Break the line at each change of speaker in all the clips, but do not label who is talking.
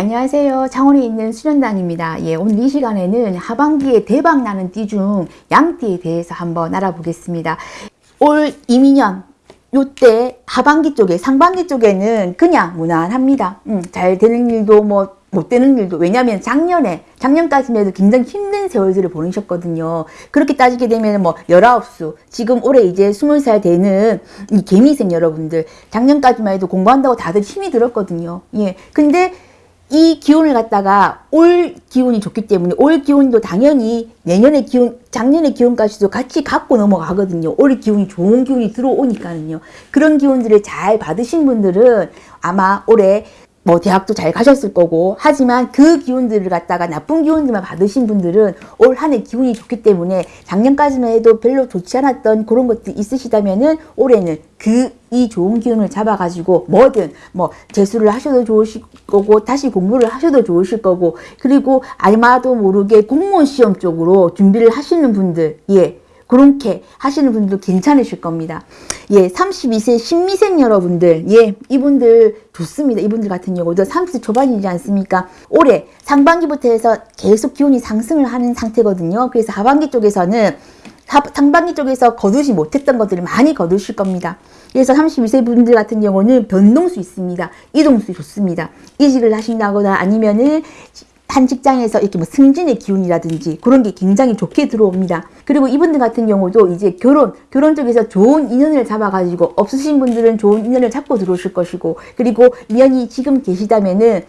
안녕하세요. 창원에 있는 수련당입니다. 예, 오늘 이 시간에는 하반기에 대박 나는 띠 중 양띠에 대해서 한번 알아보겠습니다. 올 이민년 요때 하반기 쪽에 상반기 쪽에는 그냥 무난합니다. 음, 잘 되는 일도 뭐 못 되는 일도 왜냐하면 작년에 작년까지만 해도 굉장히 힘든 세월들을 보내셨거든요. 그렇게 따지게 되면 뭐 19수 지금 올해 이제 20살 되는 이 개미생 여러분들 작년까지만 해도 공부한다고 다들 힘이 들었거든요. 예. 근데 이 기운을 갖다가 올 기운이 좋기 때문에 올 기운도 당연히 내년의 기운, 작년의 기운까지도 같이 갖고 넘어가거든요. 올 기운이 좋은 기운이 들어오니까는요. 그런 기운들을 잘 받으신 분들은 아마 올해 뭐 대학도 잘 가셨을 거고 하지만 그 기운들을 갖다가 나쁜 기운들만 받으신 분들은 올 한 해 기운이 좋기 때문에 작년까지만 해도 별로 좋지 않았던 그런 것들이 있으시다면은 올해는 그 이 좋은 기운을 잡아가지고 뭐든 뭐 재수를 하셔도 좋으실 거고 다시 공부를 하셔도 좋으실 거고 그리고 아마도 모르게 공무원 시험 쪽으로 준비를 하시는 분들 예 그렇게 하시는 분들도 괜찮으실 겁니다. 예, 32세 신미생 여러분들, 예, 이분들 좋습니다. 이분들 같은 경우도 30세 초반이지 않습니까? 올해 상반기부터 해서 계속 기온이 상승을 하는 상태거든요. 그래서 하반기 쪽에서는 상반기 쪽에서 거두지 못했던 것들을 많이 거두실 겁니다. 그래서 32세 분들 같은 경우는 변동수 있습니다. 이동수 좋습니다. 이직을 하신다거나 아니면은 한 직장에서 이렇게 뭐 승진의 기운이라든지 그런 게 굉장히 좋게 들어옵니다. 그리고 이분들 같은 경우도 이제 결혼, 결혼 쪽에서 좋은 인연을 잡아가지고 없으신 분들은 좋은 인연을 잡고 들어오실 것이고 그리고 인연이 지금 계시다면은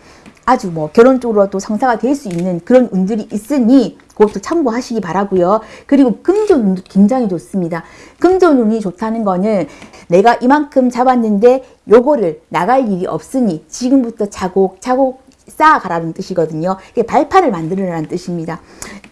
아주 뭐 결혼 쪽으로도 상사가 될 수 있는 그런 운들이 있으니 그것도 참고하시기 바라고요. 그리고 금전운도 굉장히 좋습니다. 금전운이 좋다는 거는 내가 이만큼 잡았는데 요거를 나갈 일이 없으니 지금부터 차곡차곡 쌓아가라는 뜻이거든요. 이게 발판을 만들으라는 뜻입니다.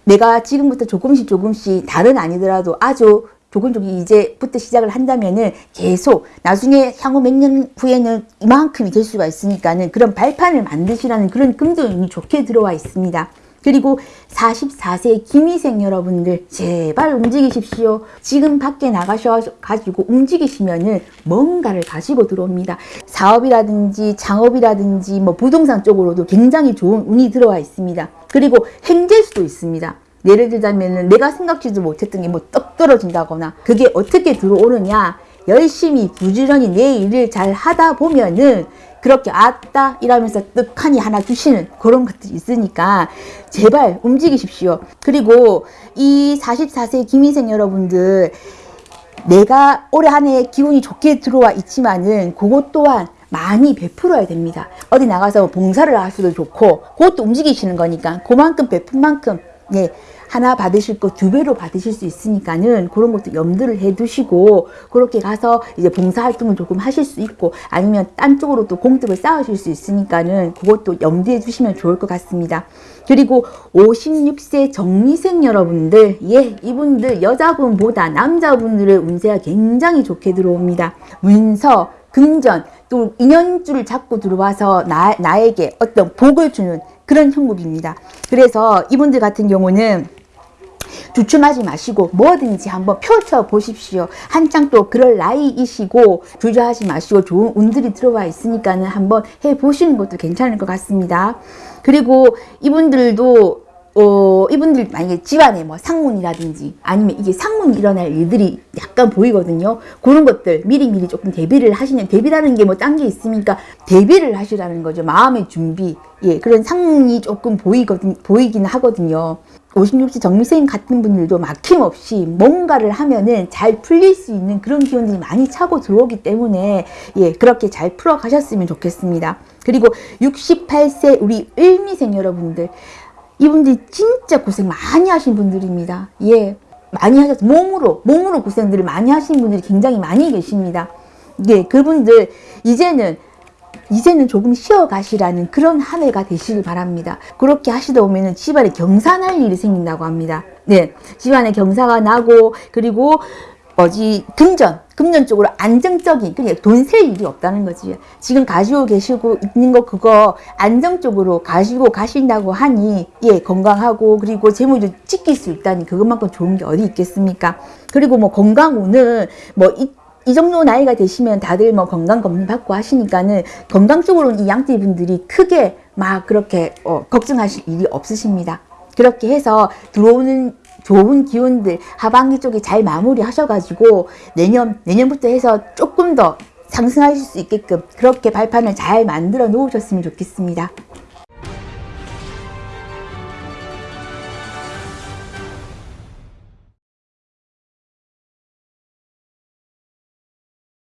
내가 지금부터 조금씩 조금씩 다른 아니더라도 아주 조금 조금 이제부터 시작을 한다면은 계속 나중에 향후 몇 년 후에는 이만큼이 될 수가 있으니까는 그런 발판을 만드시라는 그런 금전운이 좋게 들어와 있습니다. 그리고 44세 김희생 여러분들 제발 움직이십시오. 지금 밖에 나가셔가지고 움직이시면 은 뭔가를 가지고 들어옵니다. 사업이라든지 창업이라든지 뭐 부동산 쪽으로도 굉장히 좋은 운이 들어와 있습니다. 그리고 행제수도 있습니다. 예를 들자면 내가 생각지도 못했던 게 뭐 떡 떨어진다거나 그게 어떻게 들어오느냐 열심히 부지런히 내 일을 잘 하다 보면은 그렇게 아따 이러면서 떡하니 하나 주시는 그런 것들이 있으니까 제발 움직이십시오. 그리고 이 44세 김희생 여러분들 내가 올해 한 해 기운이 좋게 들어와 있지만은 그것 또한 많이 베풀어야 됩니다. 어디 나가서 봉사를 하셔도 좋고 그것도 움직이시는 거니까 그만큼 베푼 만큼 예, 하나 받으실 거 두 배로 받으실 수 있으니까는 그런 것도 염두를 해 두시고 그렇게 가서 이제 봉사활동을 조금 하실 수 있고 아니면 딴 쪽으로 또 공덕을 쌓으실 수 있으니까는 그것도 염두해 두시면 좋을 것 같습니다. 그리고 56세 정미생 여러분들 예 이분들 여자분보다 남자분들의 운세가 굉장히 좋게 들어옵니다. 문서 금전 또 인연줄을 잡고 들어와서 나, 나에게 어떤 복을 주는 그런 형국입니다. 그래서 이분들 같은 경우는 주춤하지 마시고 뭐든지 한번 펼쳐 보십시오. 한창 또 그럴 나이이시고 주저하지 마시고 좋은 운들이 들어와 있으니까 는 한번 해 보시는 것도 괜찮을 것 같습니다. 그리고 이분들도 어, 이분들 만약에 집안에 뭐 상문이라든지 아니면 이게 상문이 일어날 일들이 약간 보이거든요. 그런 것들 미리미리 조금 대비를 하시는 대비라는 게 뭐 딴 게 있습니까? 대비를 하시라는 거죠. 마음의 준비. 예, 그런 상문이 조금 보이거든, 보이긴 하거든요. 56세 정미생 같은 분들도 막힘없이 뭔가를 하면은 잘 풀릴 수 있는 그런 기운들이 많이 차고 들어오기 때문에 예 그렇게 잘 풀어 가셨으면 좋겠습니다. 그리고 68세 우리 을미생 여러분들 이분들이 진짜 고생 많이 하신 분들입니다. 예 많이 하셨 몸으로 몸으로 고생들을 많이 하신 분들이 굉장히 많이 계십니다. 예 그분들 이제는 이제는 조금 쉬어가시라는 그런 한 해가 되시길 바랍니다. 그렇게 하시다 보면 집안에 경사 날 일이 생긴다고 합니다. 네, 집안에 경사가 나고 그리고 뭐지 금전, 금전 쪽으로 안정적인 그냥 돈셀 일이 없다는 거지. 지금 가지고 계시고 있는 거 그거 안정 적으로 가지고 가신다고 하니 예 건강하고 그리고 재물도 지킬 수 있다니 그것만큼 좋은 게 어디 있겠습니까? 그리고 뭐 건강 운은 뭐 이, 이 정도 나이가 되시면 다들 뭐 건강 검진 받고 하시니까는 건강 쪽으로는 이 양띠 분들이 크게 막 그렇게 어, 걱정하실 일이 없으십니다. 그렇게 해서 들어오는 좋은 기운들 하반기 쪽에 잘 마무리 하셔가지고 내년 내년부터 해서 조금 더 상승하실 수 있게끔 그렇게 발판을 잘 만들어 놓으셨으면 좋겠습니다.